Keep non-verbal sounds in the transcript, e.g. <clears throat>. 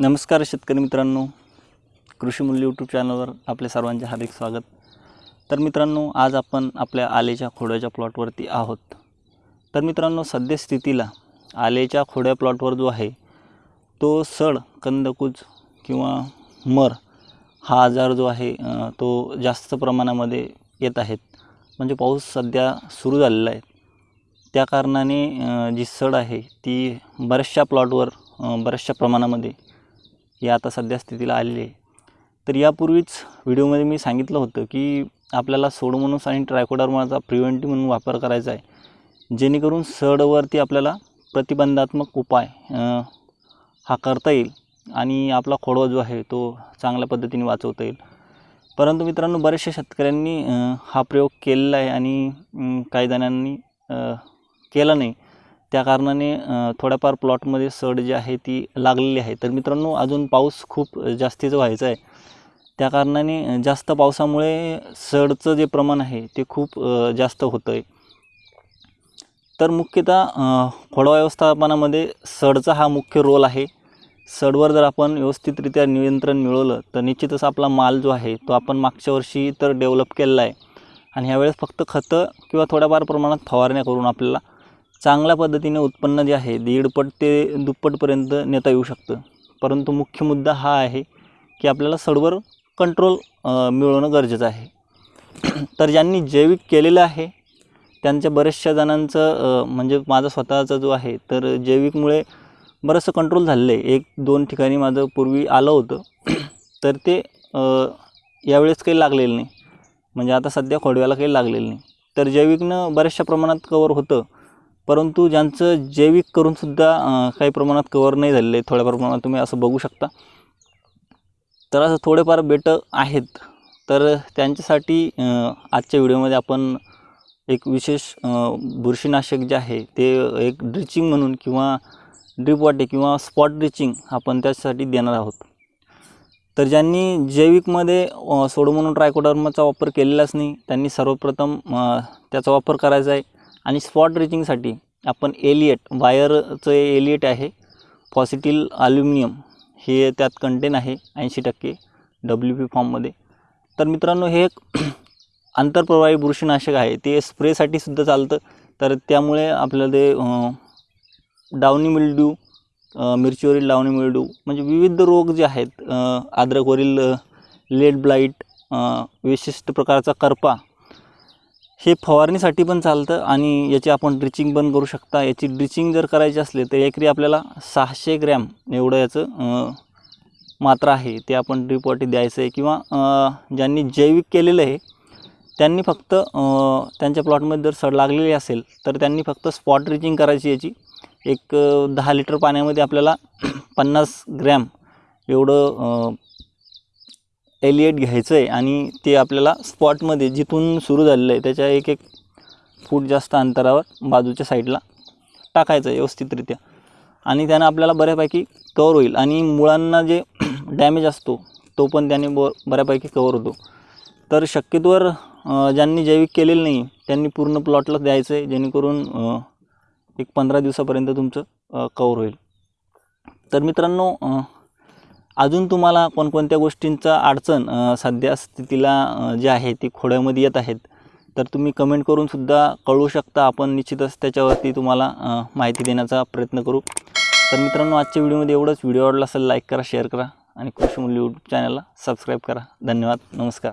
नमस्कार शेतकरी मित्रांनो. कृषी मूल्य यूट्यूब चॅनलवर आपले सर्वांचे हार्दिक स्वागत. तर मित्रांनो आज आपण आपल्या आलेच्या खोड्याच्या प्लॉटवरती आहोत. तर मित्रांनो सध्या स्थितीला आलेच्या खोड्या प्लॉटवर जो आहे तो सड कंदकूज किंवा मर हा आजार जो आहे तो जास्त प्रमाणामध्ये येत आहेत. म्हणजे पाऊस सध्या सुरू झालेला आहे. त्या कारणाने जी सड आहे ती बऱ्याचशा प्लॉटवर बऱ्याचशा प्रमाणामध्ये ही आता सध्या स्थितीला आलेली आहे. तर यापूर्वीच व्हिडिओमध्ये मी सांगितलं होतं की आपल्याला सोडमोनोस आणि ट्रायकोडर्माचा प्रिव्हेंटिव्ह म्हणून वापर करायचा आहे. जेणेकरून सडवरती आपल्याला प्रतिबंधात्मक उपाय हा करता येईल आणि आपला खोडवा जो आहे तो चांगल्या पद्धतीने वाचवता येईल. परंतु मित्रांनो बऱ्याचशा शेतकऱ्यांनी हा प्रयोग केलेला आहे आणि काही जणांनी केला नाही. त्या कारणाने थोड्याफार प्लॉटमध्ये सड जी आहे ती लागलेली आहे. तर मित्रांनो अजून पाऊस खूप जास्तीचं व्हायचा आहे. त्या कारणाने जास्त पावसामुळे सडचं जे प्रमाण आहे ते खूप जास्त होतं आहे तर मुख्यतः खोडवा व्यवस्थापनामध्ये सडचा हा मुख्य रोल आहे. सडवर जर आपण व्यवस्थितरित्या नियंत्रण मिळवलं तर निश्चितच आपला माल जो आहे तो आपण मागच्या वर्षी तर डेव्हलप केलेला आहे. आणि ह्यावेळेस फक्त खतं किंवा थोड्याफार प्रमाणात फवारण्या करून आपल्याला चांगल्या पद्धतीने उत्पन्न जे आहे दीडपट ते दुप्पटपर्यंत नेता येऊ शकतं. परंतु मुख्य मुद्दा हा आहे की आपल्याला सडवर कंट्रोल मिळवणं गरजेचं आहे. तर ज्यांनी जैविक केलेलं आहे त्यांच्या बऱ्याचशा जणांचं म्हणजे माझा स्वतःचा जो आहे तर जैविकमुळे बरंचसं कंट्रोल झालेलं आहे. एक दोन ठिकाणी माझं पूर्वी आलं होतं. तर ते यावेळेस काही लागलेलं नाही. म्हणजे आता सध्या खोडव्याला काही लागलेलं नाही. तर जैविकनं बऱ्याचशा प्रमाणात कवर होतं. परंतु ज्यांचं जैविक करूनसुद्धा काही प्रमाणात कवर नाही झालेलं आहे थोड्या प्रमाणात तुम्ही असं बघू शकता. तर असं थोडेफार बेटं आहेत. तर त्यांच्यासाठी आजच्या व्हिडिओमध्ये आपण एक विशेष बुरशीनाशक जे आहे ते एक ड्रिचिंग म्हणून किंवा ड्रिप वाटे किंवा स्पॉट ड्रिचिंग आपण त्यासाठी देणार आहोत. तर ज्यांनी जैविकमध्ये सोडो सोडोमोनो ट्रायकोडर्माचा वापर केलेलाच नाही त्यांनी सर्वप्रथम त्याचा वापर करायचा आहे. आणि स्पॉट रिचिंगसाठी आपण एलिएट वायरचं एलिएट आहे. पॉझिटिव्ह ॲल्युमिनियम हे त्यात कंटेन आहे ऐंशी टक्के डब्ल्यू पी फॉर्ममध्ये तर मित्रांनो हे एक <clears throat> आंतरप्रवाही बुरशीनाशक आहे. ते स्प्रेसाठी सुद्धा चालतं. तर त्यामुळे आपल्याला ते डावणी मिल्ड्यू मिरचीवरील डावणी मिल्ड्यू म्हणजे विविध रोग जे आहेत अद्रकवरील लेड ब्लाईट विशिष्ट प्रकारचा करपा हे फवारणीसाठी पण चालतं आणि याची आपण ड्रिचिंग पण करू शकता. याची ड्रिचिंग जर करायची असले तर एकरी आपल्याला सहाशे ग्रॅम एवढं याचं मात्रा आहे. ते आपण ड्रिपवाटी द्यायचं आहे किंवा ज्यांनी जैविक केलेलं आहे त्यांनी फक्त त्यांच्या प्लॉटमध्ये जर सड लागलेली असेल तर त्यांनी फक्त स्पॉट ड्रिचिंग करायची याची. एक दहा लिटर पाण्यामध्ये आपल्याला पन्नास ग्रॅम एवढं एलिएट घ्यायचं आहे आणि ते आपल्याला स्पॉटमध्ये जिथून सुरू झालेलं आहे त्याच्या एक एक फूट जास्त अंतरावर बाजूच्या साईडला टाकायचं आहे व्यवस्थितरित्या. आणि त्यानं आपल्याला बऱ्यापैकी कवर होईल. आणि मुळांना जे <clears throat> डॅमेज असतो तो पण त्याने ब बऱ्यापैकी कवर होतो. तर शक्यतोवर ज्यांनी जैविक केलेलं नाही त्यांनी पूर्ण प्लॉटला द्यायचं आहे जेणेकरून एक पंधरा दिवसापर्यंत तुमचं कवर होईल. तर मित्रांनो अजून तुम्हाला कोणकोणत्या गोष्टींचा अडचण सध्या स्थितीला जे आहे ती खोड्यामध्ये येत आहेत तर तुम्ही कमेंट करूनसुद्धा कळू कळवू शकता. आपण निश्चितच त्याच्यावरती तुम्हाला माहिती देण्याचा प्रयत्न करू. तर मित्रांनो आजच्या व्हिडिओमध्ये एवढंच. व्हिडिओ आवडला असेल लाईक करा शेअर करा आणि कृषी मूल्य यूट्यूब चॅनलला सबस्क्राईब करा. धन्यवाद. नमस्कार.